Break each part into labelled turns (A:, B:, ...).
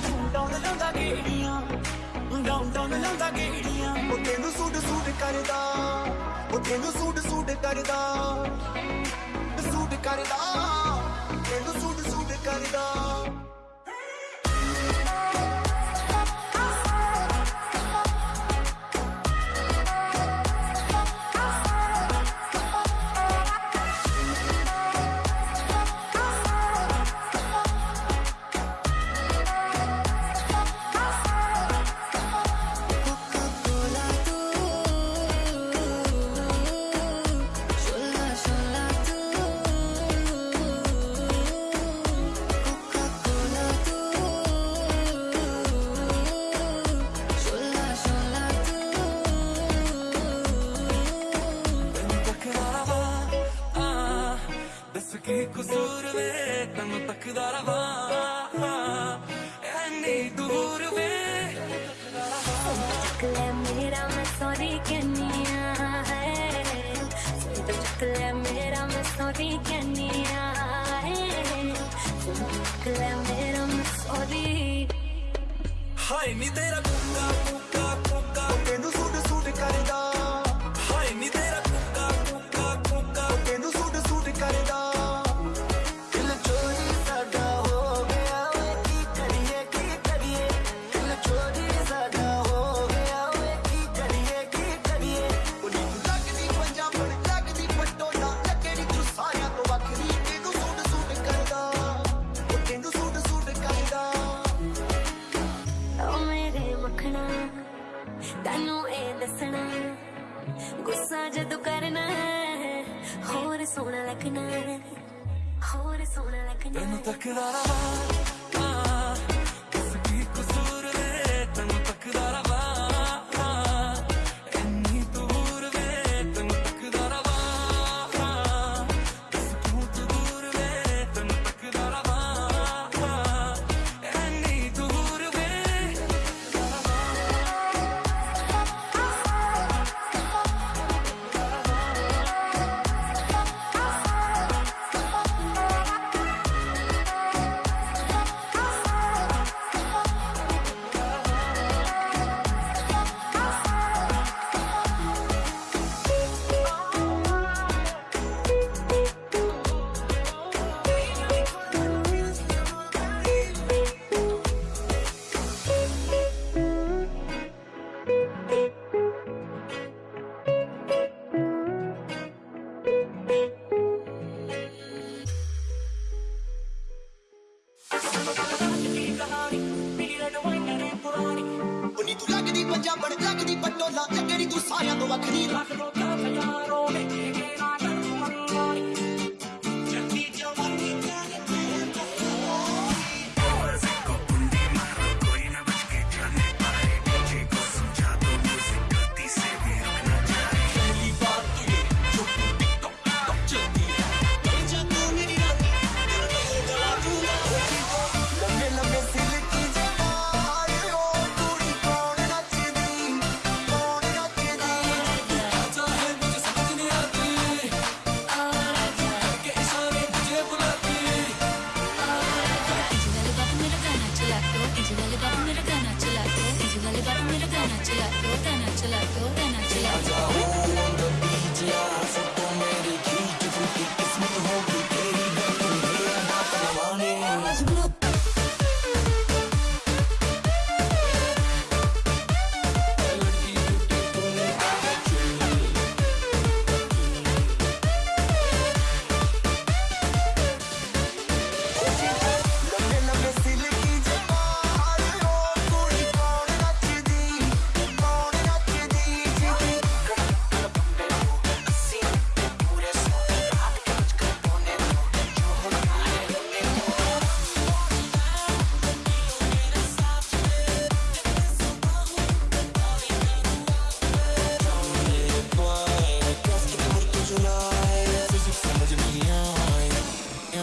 A: ਮੁੰਡਾ ਲਾਉਂਦਾ ਗੇੜੀਆਂ ਡਾਊਨ ਲਾਉਂਦਾ ਗੇੜੀਆਂ। ਉਹ ਤੈਨੂੰ ਸੂਟ ਸੂਟ ਕਰਦਾ, ਉਹ ਤੈਨੂੰ ਸੂਟ ਸੂਟ ਕਰਦਾ ਸੂਟ ਕਰਦਾ, ਤੈਨੂੰ ਸੂਟ ਸੂਟ ਕਰਦਾ।
B: ਲੈ
C: ਹਾਏ ਨੀ ਤੇਰਾ ਕੁੱਕਾ ਕੁੱਕਾ ਕੁੱਕਾ
A: ਤੈਨੂੰ ਸੂਟ ਸੁਣ ਕਰਦਾ। I don't ahora sola la ਬੜ ਜਗਦੀ ਪਟੋਲਾ
B: ਲੱਗਣੀ
C: ਤੂੰ
A: ਸਾਰਿਆਂ ਤੋਂ ਵੱਖਰੀ ਰੱਖ ਲੋ ਤਾਂ ਸਜਾ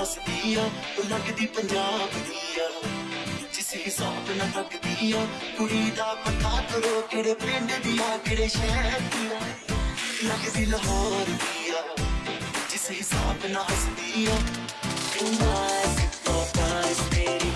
A: ਹੱਸਦੀ ਆ ਉਹ ਲੱਗਦੀ ਪੰਜਾਬ ਆ ਕੁੜੀ ਦਾ ਪਤਾ ਕਰੋ ਕਿਹੜੇ ਪਿੰਡ ਦੀ ਆ ਕਿਹੜੇ ਸ਼ਹਿਰ ਦੀ ਆ ਲੱਗਦੀ ਲਾਹੌਰ ਦੀ ਆ ਜਿਸ ਹਿਸਾਬ ਨਾਲ ਹੱਸਦੀ ਆ ਤੂੰ ਆਸ ਤੋਂ
B: ਪਾਸ ਮੇਰੀ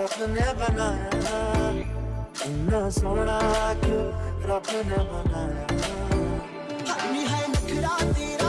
A: ਰੱਬ ਨੇ ਬਣਾਇਆ ਇੰਨਾ ਸੋਹਣਾ ਕਿਉਂ ਰੱਬ ਨੇ ਬਣਾਇਆ ਹਾਈ ਹਾਈ ਨਖਰਾ ਤੇਰਾ